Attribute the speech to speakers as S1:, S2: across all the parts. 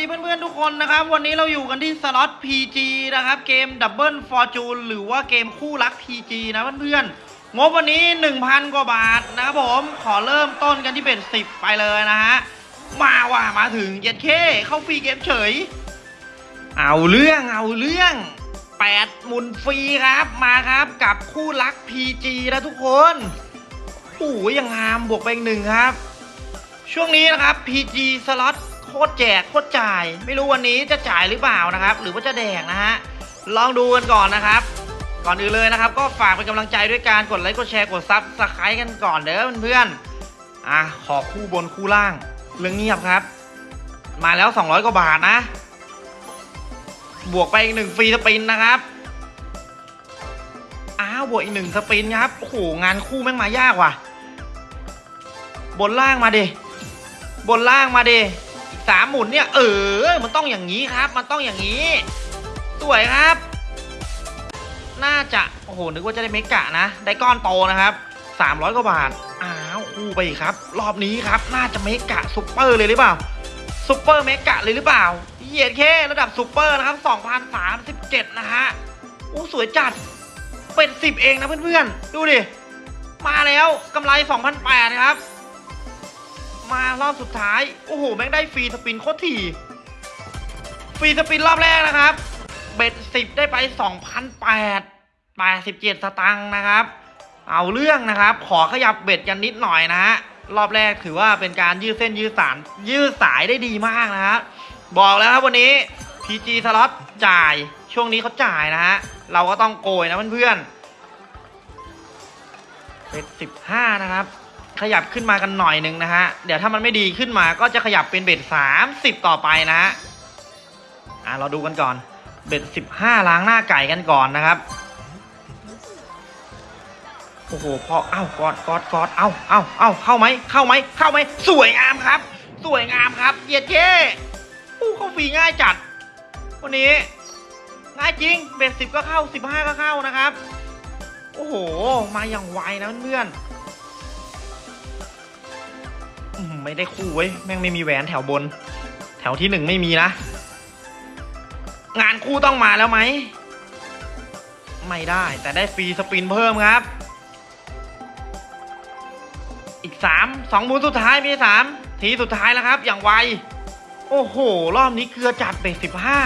S1: ดีเพื่อนๆทุกคนนะครับ วันนี้เราอยู่กันที่สล็อต PG นะครับ เกม Double Fortune หรือว่าเกมคู่รัก PG นะเพื่อนๆงบวันนี้ 1,000 กว่าบาทนะครับผมขอเริ่มต้นกันที่เป็น 10 ไปเลยนะฮะ มาว่ะมาถึงเย็ดเคเข้าฟรีเกมเฉย เอาเรื่องเอาเรื่อง 8 หมุนฟรีครับมาครับกับคู่รัก PG นะทุกคนโอ้ยยังงามบวกไปอีกหนึ่งครับ ช่วงนี้นะครับ PG สล็อต โคตรแจกโคตรจ่าย ไม่รู้วันนี้จะจ่ายหรือเปล่านะครับ หรือว่าจะแดกนะฮะลองดูกันก่อนนะครับ ก่อนอื่นเลยนะครับ ก็ฝากเป็นกำลังใจด้วยการกดไลค์กดแชร์กด subscribe กันก่อนเด้อเพื่อนๆอะขอคู่บนคู่ล่างเรื่องเงียบครับ มาแล้ว 200 กว่าบาทนะ บวกไปอีกหนึ่ง free spin นะครับอ้าวบวกอีกหนึ่ง spin ครับโอ้โหงานคู่แม่งมายากว่ะ บนล่างมาดิบนล่างมาดิอี สามหมุนเนี่ย เออ มันต้องอย่างนี้ครับ มันต้องอย่างนี้ สวยครับ น่าจะโอ้โหนึกว่าจะได้ mega นะ ได้ก้อนโตนะครับ300กว่าบาทอ้าวคู่ไปครับ รอบนี้ครับ น่าจะ mega super เลยหรือเปล่า super mega เลยหรือเปล่าเหยียดแค่ระดับซุปเปอร์นะครับ2037 นะฮะโอ้สวยจัดเป็น 10 เองนะเพื่อนๆ ดูดิ มาแล้วกำไร 2,008นะครับ มารอบสุดท้าย โอ้โห แม่งได้ฟรีสปินโคตรถี่ ฟรีสปินรอบแรกนะครับ เบ็ดสิบได้ไป2,008 87สตังค์นะครับ เอาเรื่องนะครับ ขอขยับเบ็ดกันนิดหน่อยนะฮะ รอบแรกถือว่าเป็นการยืดเส้นยืดสารยืดสายได้ดีมากนะฮะ บอกแล้วครับวันนี้ PG สล็อตจ่าย ช่วงนี้เขาจ่ายนะฮะ เราก็ต้องโกยนะเพื่อนๆเบ็ดสิบห้านะครับ ขยับขึ้นมากันหน่อยหนึ่งนะฮะ เดี๋ยวถ้ามันไม่ดีขึ้นมาก็จะขยับเป็นเบ็ดสามสิบต่อไปนะฮะ อะเราดูกันก่อน เบ็ดสิบห้าล้างหน้าไก่กันก่อนนะครับ โอ้โหพอ เอ้ากอดกอดกอดเอ้าเอ้าเอ้าเข้าไหม เข้าไหม เข้าไหม สวยงามครับ สวยงามครับ เยียดเท่อู้เข้าฟรีง่ายจัด วันนี้ ง่ายจริง เบ็ดสิบก็เข้าสิบห้าก็เข้านะครับ โอ้โห มาอย่างไวนะเพื่อนๆ ไม่ได้คู่เว้ยแม่งไม่มีแหวนแถวบน แถวที่หนึ่งไม่มีนะ งานคู่ต้องมาแล้วไหม ไม่ได้แต่ได้ฟรีสปินเพิ่มครับ อีกสามสองหมุนสุดท้ายมีสามทีสุดท้ายแล้วครับ อย่างไว โอ้โห รอบนี้เกลือจัดเบ็ดสิบห้า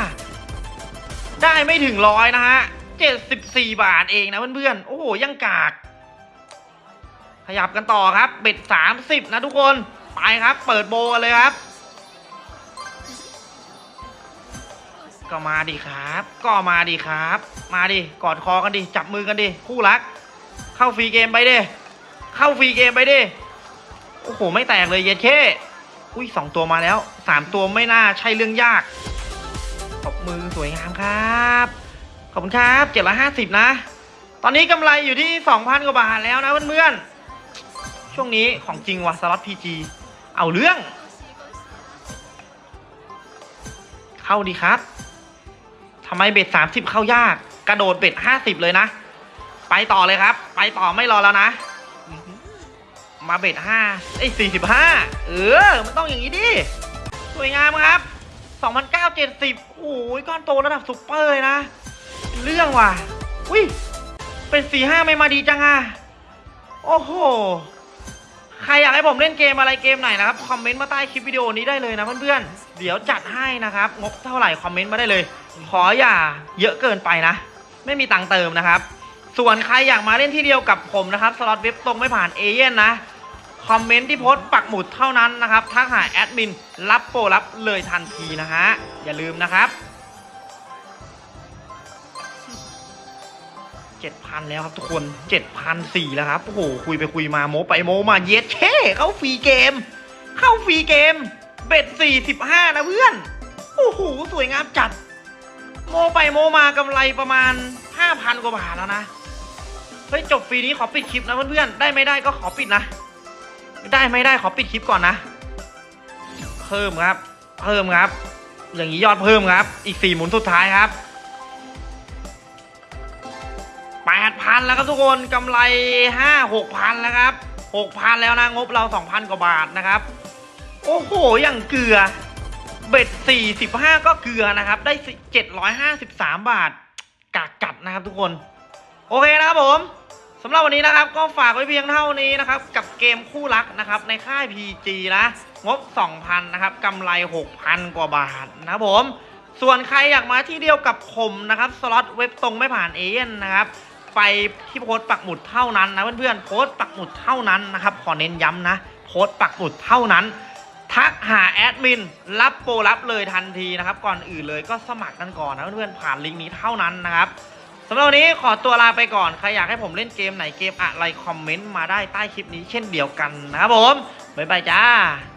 S1: ได้ไม่ถึงร้อยนะฮะเจ็ดสิบสี่บาทเองนะเพื่อนๆ โอ้โห ยังกาก ขยับกันต่อครับ เบ็ดสามสิบนะทุกคน ไปครับ เปิดโบกันเลยครับ ก็มาดิครับ ก็มาดิครับ มาดิกอดคอกันดิ จับมือกันดิ คู่รัก เข้า free game ไปดิ เข้า free game ไปดิ โอ้โห ไม่แตกเลยเย็ดเคอุ้ยสองตัวมาแล้วสามตัวไม่น่าใช่เรื่องยากขอบมือสวยงามครับ ขอบคุณครับเจ็ดร้อยห้าสิบนะ ตอนนี้กำไรอยู่ที่สองพันกว่าบาทแล้วนะเพื่อนๆช่วงนี้ของจริงว่ะสล็อต PG เอาเรื่อง เข้าดีครับทำไมเบ็ดสามสิบเข้ายาก กระโดดเบ็ดห้าสิบเลยนะ ไปต่อเลยครับ ไปต่อไม่รอแล้วนะ มาเบ็ดห้าไอ้สี่สิบห้าเออ มันต้องอย่างนี้ดิ สวยงามครับ2,970โอ้ยก้อนโตระดับซุปเปอร์เลยนะ เรื่องว่ะ อุ้ย เป็น4-5ไม่มาดีจังอะ โอ้โห ใครอยากให้ผมเล่นเกมอะไรเกมไหนนะครับคอมเมนต์มาใต้คลิปวิดีโอนี้ได้เลยนะเพื่อนๆเดี๋ยวจัดให้นะครับงบเท่าไหร่คอมเมนต์มาได้เลย ขออย่าเยอะเกินไปนะ ไม่มีตังค์เติมนะครับ ส่วนใครอยากมาเล่นที่เดียวกับผมนะครับสล็อตเว็บตรงไม่ผ่านเอเย่นต์นะคอมเมนต์ที่โพสต์ปักหมุดเท่านั้นนะครับทักหาแอดมินรับโปรรับเลยทันทีนะฮะอย่าลืมนะครับ 7,000 แล้วครับทุกคน7,004แล้วครับโอ้โหคุยไปคุยมาโมไปโมมาเย็ดเช่เข้า free game เข้า free game เบ็ด45 นะเพื่อน โอ้โหสวยงามจัด โมไปโมมากำไรประมาณ 5,000 กว่าบาทแล้วนะเฮ้ยจบฟรีนี้ขอปิดคลิปนะเพื่อนๆได้ไม่ได้ก็ขอปิดนะ ได้ไม่ได้ขอปิดคลิปก่อนนะ เพิ่มครับ เพิ่มครับ อย่างนี้ยอดเพิ่มครับ อีกสี่หมุนสุดท้ายครับ พันแล้วครับทุกคนกำไรห้าหกพันแล้วครับหกพันแล้วนะงบเราสองพันกว่าบาทนะครับ โอ้โหอย่างเกลือ เบ็ด45ก็เกลือนะครับ ได้753บสามบาทกากกัดนะครับทุกคน โอเคนะครับผมสำหรับวันนี้นะครับก็ฝากไว้เพียงเท่านี้นะครับ กับเกมคู่รักนะครับในค่าย PG นะ งบ 2,000 นะครับกำไร 6,000 กว่าบาทนะครับผม ส่วนใครอยากมาที่เดียวกับผมนะครับ สล็อตเว็บตรงไม่ผ่านเอเย่นนะครับ ไปที่โพสต์ปักหมุดเท่านั้นนะเพื่อนๆโพสต์ปักหมุดเท่านั้นนะครับขอเน้นย้ำนะ โพสต์ปักหมุดเท่านั้น ทักหาแอดมินรับโปรรับเลยทันทีนะครับ ก่อนอื่นเลยก็สมัครกันก่อนนะเพื่อนๆผ่านลิงก์นี้เท่านั้นนะครับสำหรับวันนี้ขอตัวลาไปก่อน ใครอยากให้ผมเล่นเกมไหนเกมอะไรคอมเมนต์มาได้ใต้คลิปนี้เช่นเดียวกันนะครับผม บ๊ายบายจ้า